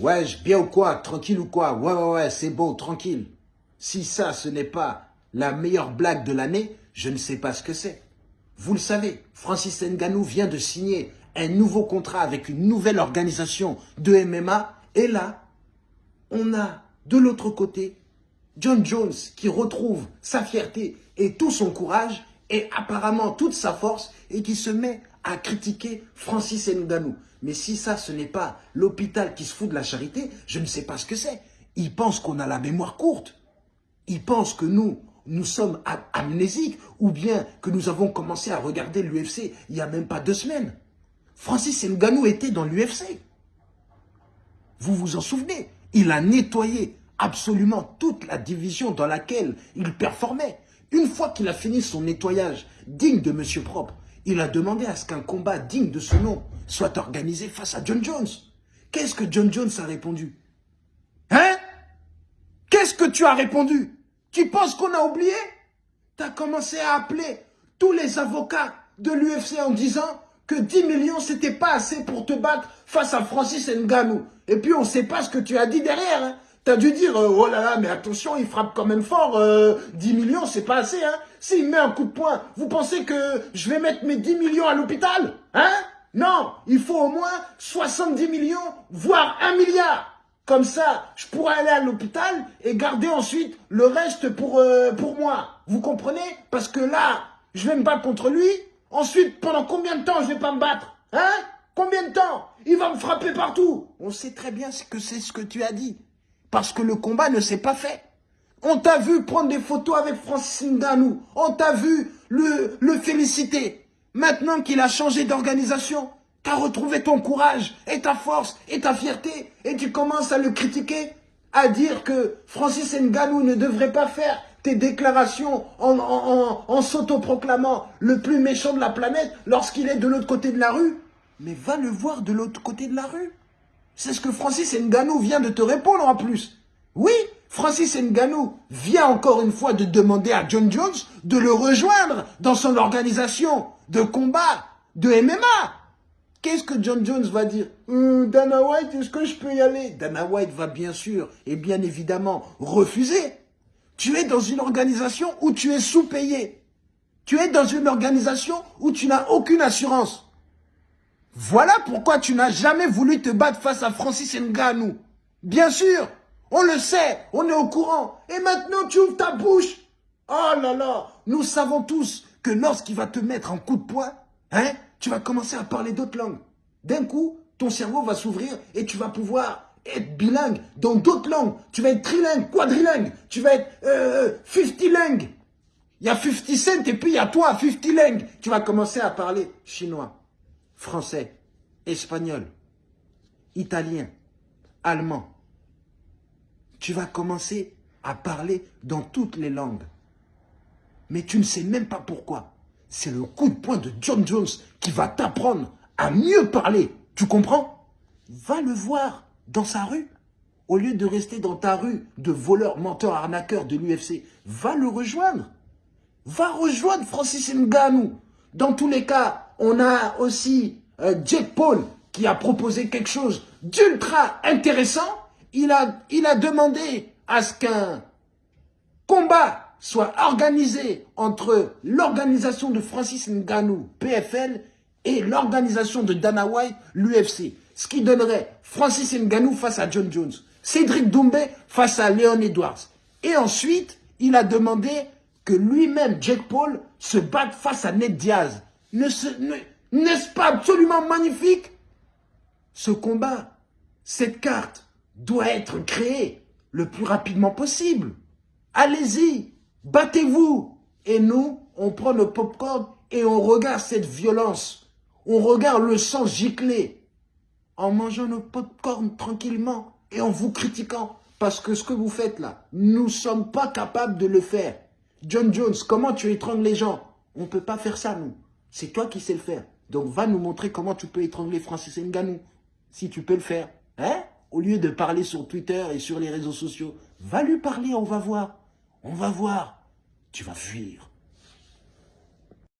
Ouais, bien ou quoi Tranquille ou quoi? Ouais, ouais, ouais, c'est bon, tranquille. Si ça, ce n'est pas la meilleure blague de l'année, je ne sais pas ce que c'est. Vous le savez, Francis Nganou vient de signer un nouveau contrat avec une nouvelle organisation de MMA. Et là, on a de l'autre côté John Jones qui retrouve sa fierté et tout son courage et apparemment toute sa force et qui se met à critiquer Francis Nganou. Mais si ça, ce n'est pas l'hôpital qui se fout de la charité, je ne sais pas ce que c'est. Ils pensent qu'on a la mémoire courte. Ils pensent que nous, nous sommes amnésiques ou bien que nous avons commencé à regarder l'UFC il n'y a même pas deux semaines. Francis Nganou était dans l'UFC. Vous vous en souvenez? Il a nettoyé absolument toute la division dans laquelle il performait. Une fois qu'il a fini son nettoyage digne de Monsieur Propre, il a demandé à ce qu'un combat digne de ce nom soit organisé face à John Jones. Qu'est-ce que John Jones a répondu? Hein? Qu'est-ce que tu as répondu? Tu penses qu'on a oublié? Tu as commencé à appeler tous les avocats de l'UFC en disant que 10 millions, c'était pas assez pour te battre face à Francis Ngannou. Et puis, on ne sait pas ce que tu as dit derrière. Hein. Tu as dû dire, euh, oh là là, mais attention, il frappe quand même fort, 10 euh, millions, c'est pas assez. Hein. S'il met un coup de poing, vous pensez que je vais mettre mes 10 millions à l'hôpital Hein? Non, il faut au moins 70 millions, voire 1 milliard. Comme ça, je pourrais aller à l'hôpital et garder ensuite le reste pour, euh, pour moi. Vous comprenez? Parce que là, je vais me battre contre lui. Ensuite, pendant combien de temps je vais pas me battre Hein? Combien de temps? Il va me frapper partout. On sait très bien ce que c'est ce que tu as dit. Parce que le combat ne s'est pas fait. On t'a vu prendre des photos avec Francis Ngannou. On t'a vu le, le féliciter. Maintenant qu'il a changé d'organisation, tu as retrouvé ton courage et ta force et ta fierté et tu commences à le critiquer, à dire que Francis Ngannou ne devrait pas faire tes déclarations en, s'autoproclamant le plus méchant de la planète lorsqu'il est de l'autre côté de la rue. Mais va le voir de l'autre côté de la rue. C'est ce que Francis Ngannou vient de te répondre en plus. Oui, Francis Ngannou vient encore une fois de demander à John Jones de le rejoindre dans son organisation de combat de MMA. Qu'est-ce que John Jones va dire? Euh, Dana White, est-ce que je peux y aller? Dana White va bien sûr et bien évidemment refuser. Tu es dans une organisation où tu es sous-payé. Tu es dans une organisation où tu n'as aucune assurance. Voilà pourquoi tu n'as jamais voulu te battre face à Francis Ngannou. Bien sûr, on le sait, on est au courant. Et maintenant, tu ouvres ta bouche. Oh là là, nous savons tous que lorsqu'il va te mettre un coup de poing, hein, tu vas commencer à parler d'autres langues. D'un coup, ton cerveau va s'ouvrir et tu vas pouvoir être bilingue dans d'autres langues. Tu vas être trilingue, quadrilingue. Tu vas être euh, 50 langue. Il y a 50 cent et puis il y a toi, 50 langue. Tu vas commencer à parler chinois, français, espagnol, italien, allemand. Tu vas commencer à parler dans toutes les langues. Mais tu ne sais même pas pourquoi. C'est le coup de poing de John Jones qui va t'apprendre à mieux parler. Tu comprends? Va le voir dans sa rue. Au lieu de rester dans ta rue de voleur, menteur, arnaqueur de l'UFC, va le rejoindre. Va rejoindre Francis Ngannou. Dans tous les cas, on a aussi euh, Jack Paul qui a proposé quelque chose d'ultra intéressant. Il a, il a demandé à ce qu'un combat soit organisé entre l'organisation de Francis Ngannou, PFL, et l'organisation de Dana White, l'UFC ce qui donnerait Francis Ngannou face à John Jones, Cédric Doumbé face à Léon Edwards. Et ensuite, il a demandé que lui-même, Jake Paul, se batte face à Ned Diaz. N'est-ce pas absolument magnifique? Ce combat, cette carte, doit être créée le plus rapidement possible. Allez-y, battez-vous. Et nous, on prend nos popcorn et on regarde cette violence. On regarde le sang gicler en mangeant nos pop-corn tranquillement et en vous critiquant. Parce que ce que vous faites là, nous ne sommes pas capables de le faire. John Jones, comment tu étrangles les gens? On ne peut pas faire ça, nous. C'est toi qui sais le faire. Donc va nous montrer comment tu peux étrangler Francis Ngannou. Si tu peux le faire. Hein? Au lieu de parler sur Twitter et sur les réseaux sociaux, va lui parler, on va voir. On va voir. Tu vas fuir.